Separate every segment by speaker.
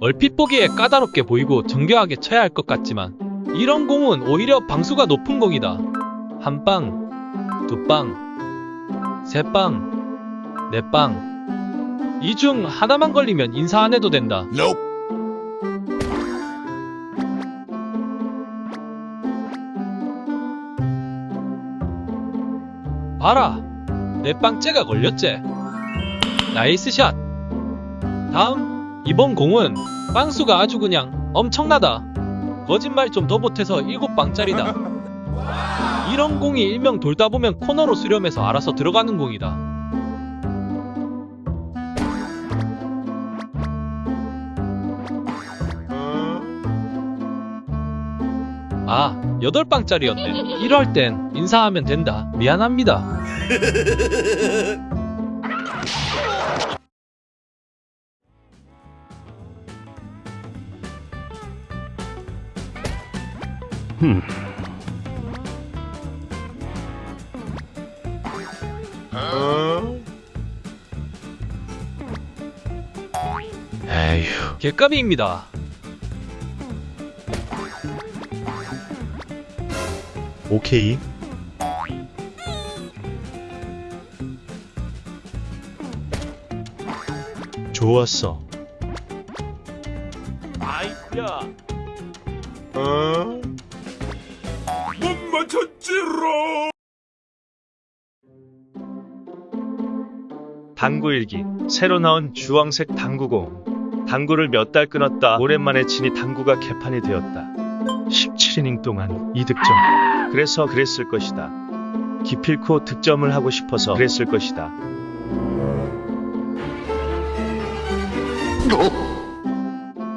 Speaker 1: 얼핏 보기에 까다롭게 보이고 정교하게 쳐야 할 것 같지만 이런 공은 오히려 방수가 높은 공이다. 한 빵, 두 빵, 세 빵, 네 빵. 이 중 하나만 걸리면 인사 안 해도 된다.
Speaker 2: Nope.
Speaker 1: 봐라. 내 빵째가 걸렸지. Nice shot. 다음 이번 공은 빵수가 아주 그냥 엄청나다. 거짓말 좀 더 보태서 7빵짜리다. 이런 공이 일명 돌다 보면 코너로 수렴해서 알아서 들어가는 공이다. 아, 8빵짜리였네. 이럴 땐 인사하면 된다. 미안합니다.
Speaker 2: 에휴.
Speaker 1: 개값입니다.
Speaker 2: 오케이. 좋았어.
Speaker 1: 아이쿠야.
Speaker 2: 어? 못 맞췄지롱. 당구 일기. 새로 나온 주황색 당구공. 당구를 몇 달 끊었다 오랜만에 치니 당구가 개판이 되었다. 17이닝 동안 2득점. 그래서 그랬을 것이다. 기필코 득점을 하고 싶어서 그랬을 것이다.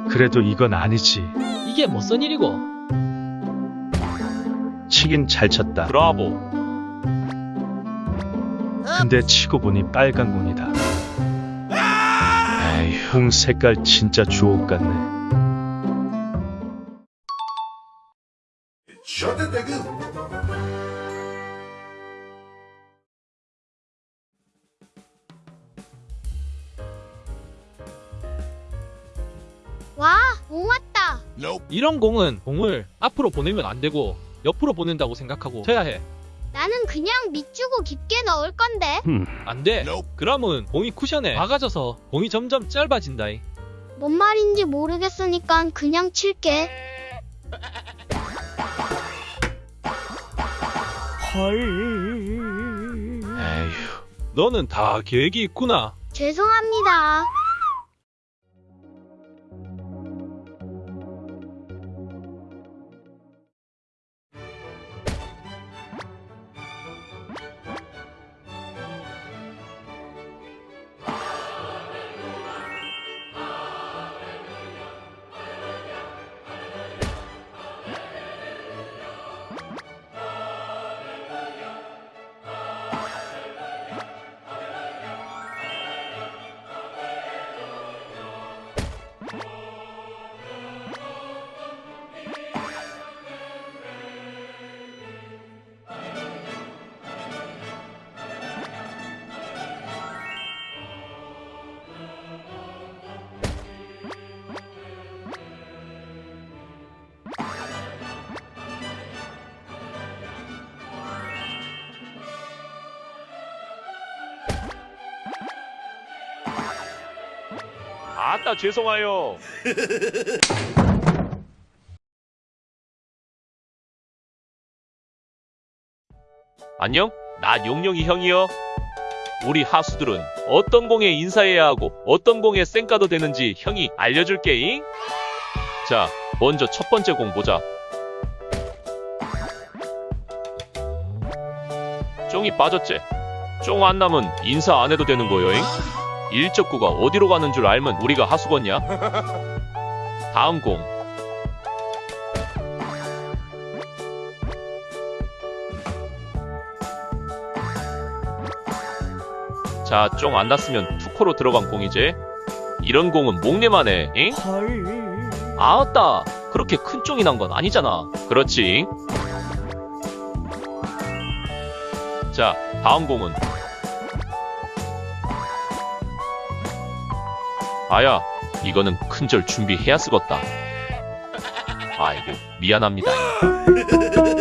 Speaker 2: 그래도 이건 아니지.
Speaker 1: 이게 뭐선 일이고?
Speaker 2: 치긴 잘 쳤다
Speaker 1: 브라보.
Speaker 2: 근데 치고 보니 빨간 공이다. 에휴, 공 색깔 진짜 주옥 같네.
Speaker 3: 와, 공 왔다.
Speaker 1: 이런 공은 공을 앞으로 보내면 안 되고 옆으로 보낸다고 생각하고 쳐야 해.
Speaker 3: 나는 그냥 밑주고 깊게 넣을 건데.
Speaker 1: 안 돼. 그러면 공이 쿠션에 박아져서 공이 점점 짧아진다.
Speaker 3: 뭔 말인지 모르겠으니까 그냥 칠게.
Speaker 2: 에휴,
Speaker 1: 너는 다 계획이 있구나.
Speaker 3: 죄송합니다.
Speaker 4: 아따 죄송해요. 안녕? 나 용용이 형이요. 우리 하수들은 어떤 공에 인사해야 하고 어떤 공에 쌩까도 되는지 형이 알려줄게잉. 자, 먼저 첫 번째 공 보자. 쫑이 빠졌지? 쫑 안 남은 인사 안 해도 되는 거여잉? 일적구가 어디로 가는 줄 알면 우리가 하수건냐? 다음 공. 자, 쫑 안 났으면 투코로 들어간 공이지. 이런 공은 목내만 해, 잉? 아따, 그렇게 큰 쫑이 난 건 아니잖아. 그렇지. 자, 다음 공은 아야, 이거는 큰절 준비해야 쓰겄다. 아이고, 미안합니다.